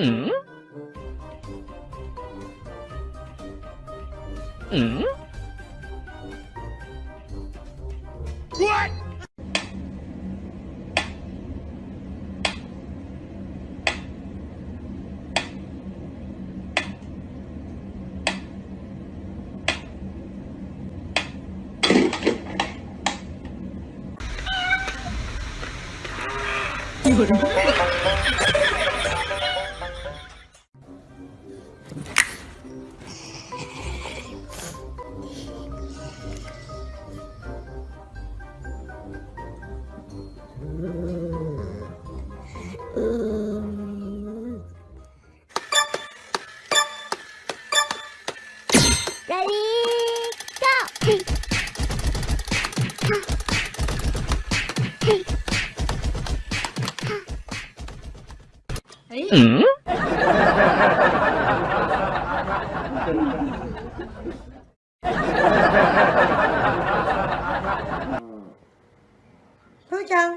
嗯？嗯？What？你不是？Ready, go! Ừ. Thôi chăng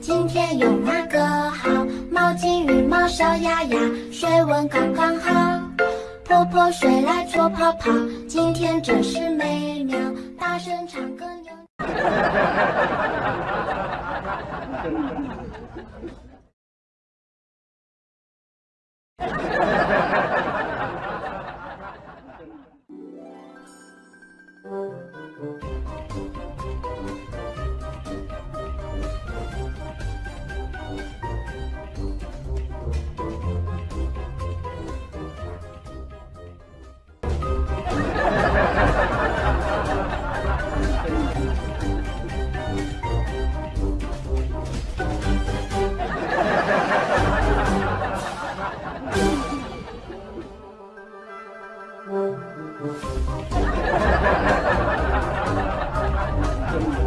今天有哪个好？毛巾、浴帽、小牙牙，水温刚刚好。婆婆水来搓泡泡，今天真是美妙。大声唱歌，牛牛牛！Thank you.